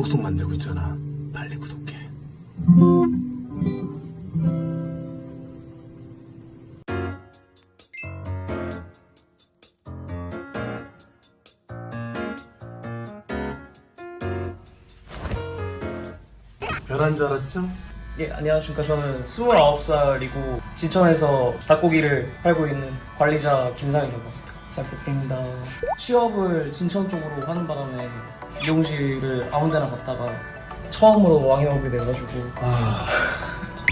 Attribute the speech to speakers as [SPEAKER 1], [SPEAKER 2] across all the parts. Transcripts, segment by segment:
[SPEAKER 1] 구독송 만들고 있잖아. 빨리 구독해. 변한 줄 알았죠?
[SPEAKER 2] 예, 안녕하십니까. 저는 29살이고 진천에서 닭고기를 팔고 있는 관리자 김상이라고 합니다. 잘 부탁드립니다. 취업을 진천 쪽으로 하는 바람에 미용실을 아무 데나 갔다가 처음으로 왕이오게 돼가지고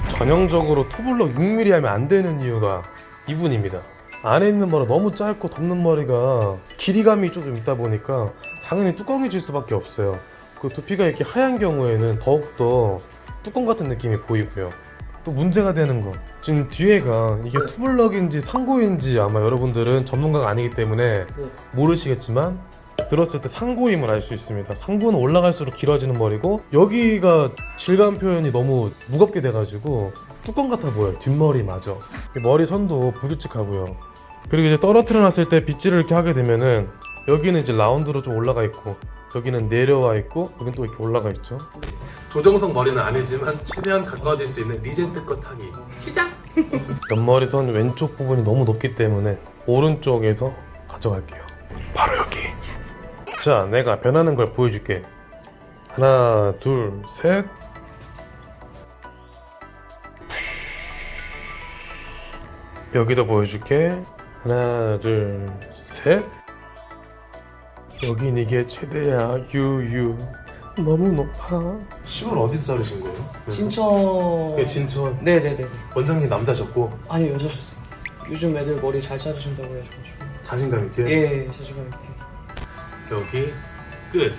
[SPEAKER 3] 전형적으로 투블럭 6mm 하면 안 되는 이유가 이분입니다. 안에 있는 머리 너무 짧고 덮는 머리가 길이감이 좀 있다 보니까 당연히 뚜껑해질 수밖에 없어요. 그 두피가 이렇게 하얀 경우에는 더욱더 뚜껑 같은 느낌이 보이고요. 또 문제가 되는 거 지금 뒤에가 이게 투블럭인지 상고인지 아마 여러분들은 전문가가 아니기 때문에 모르시겠지만 들었을 때 상고임을 알 수 있습니다. 상고는 올라갈수록 길어지는 머리고 여기가 질감 표현이 너무 무겁게 돼가지고 뚜껑 같아 보여요. 뒷머리 마저 머리 선도 불규칙하고요. 그리고 이제 떨어뜨려 놨을 때 빗질을 이렇게 하게 되면은 여기는 이제 라운드로 좀 올라가 있고 여기는 내려와 있고 여기는 또 이렇게 올라가 있죠.
[SPEAKER 1] 조정석 머리는 아니지만 최대한 가까워질 수 있는 regent cut 하기. 시작!
[SPEAKER 3] 옆머리 선 왼쪽 부분이 너무 높기 때문에 오른쪽에서 가져갈게요. 바로 여기. 자, 내가 변하는 걸 보여줄게. 하나, 둘, 셋. 여기도 보여줄게. 하나, 둘, 셋. 여긴 이게 최대야. 유유. 너무 높아.
[SPEAKER 1] 시골 어디서 자르신 거예요?
[SPEAKER 2] 진천...
[SPEAKER 1] 예, 진천.
[SPEAKER 2] 네네네.
[SPEAKER 1] 원장님 남자셨고
[SPEAKER 2] 아니 여자셨어. 요즘 애들 머리 잘 자르신다고 해가지고
[SPEAKER 1] 자신감 있게
[SPEAKER 2] 예, 자신감 있게.
[SPEAKER 1] 여기 끝.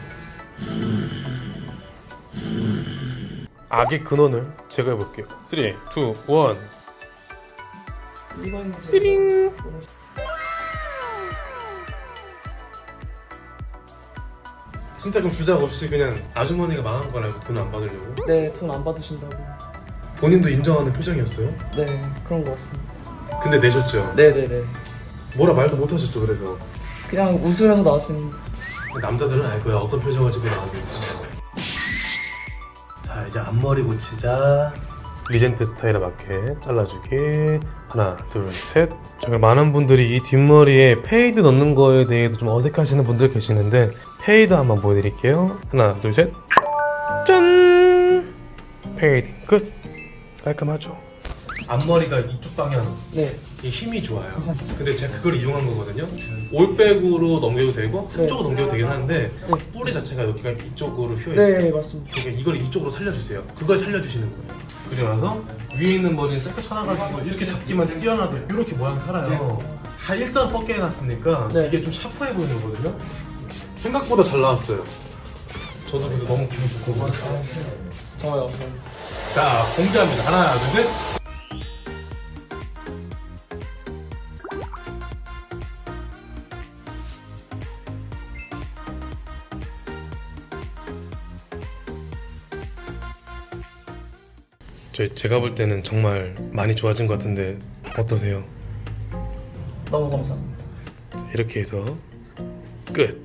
[SPEAKER 3] 악의 근원을 제거해볼게요. 3, 2, 1.
[SPEAKER 2] 이건 이제
[SPEAKER 1] 진짜 그럼 주작 없이 그냥 아주머니가 망한 걸 알고 돈 안 받으려고?
[SPEAKER 2] 네, 돈 안 받으신다고.
[SPEAKER 1] 본인도 인정하는 표정이었어요?
[SPEAKER 2] 네, 그런 것 같습니다.
[SPEAKER 1] 근데 내셨죠?
[SPEAKER 2] 네네네.
[SPEAKER 1] 뭐라 말도 못 하셨죠 그래서
[SPEAKER 2] 그냥 웃으면서 나왔습니다.
[SPEAKER 1] 남자들은 알 거야 어떤 표정을 짓고 나오는지 자 이제 앞머리 고치자
[SPEAKER 3] regent style에 맞게 잘라주기. 하나 둘셋. 정말 많은 분들이 이 뒷머리에 fade 넣는 거에 대해서 좀 어색하시는 분들 계시는데 fade 한번 보여드릴게요. 하나 둘셋짠! fade. 끝. 깔끔하죠?
[SPEAKER 1] 앞머리가 이쪽 방향.
[SPEAKER 2] 네.
[SPEAKER 1] 이 힘이 좋아요. 근데 제가 그걸 이용한 거거든요. 올백으로 넘겨도 되고
[SPEAKER 2] 네.
[SPEAKER 1] 한쪽으로 넘겨도 되긴 하는데
[SPEAKER 2] 네.
[SPEAKER 1] 뿌리 자체가 여기가 이쪽으로 휘어있어요.
[SPEAKER 2] 네, 맞습니다.
[SPEAKER 1] 그러니까 이걸 이쪽으로 살려주세요. 그걸 살려주시는 거예요 그리고 나서 위에 있는 머리는 짧게 쳐놔가지고 이렇게 잡기만 뛰어나도 이렇게 모양 살아요. 다 일자로 뻗게 해놨으니까
[SPEAKER 2] 네.
[SPEAKER 1] 이게 좀 샤프해 보이는 거거든요. 생각보다 잘 나왔어요. 저도 그래서 너무 기분 좋고.
[SPEAKER 2] 정말 감사합니다.
[SPEAKER 1] 자 공개합니다. 하나 둘셋
[SPEAKER 3] 저 제가 볼 때는 정말 많이 좋아진 것 같은데 어떠세요?
[SPEAKER 2] 너무 감사합니다.
[SPEAKER 3] 이렇게 해서 끝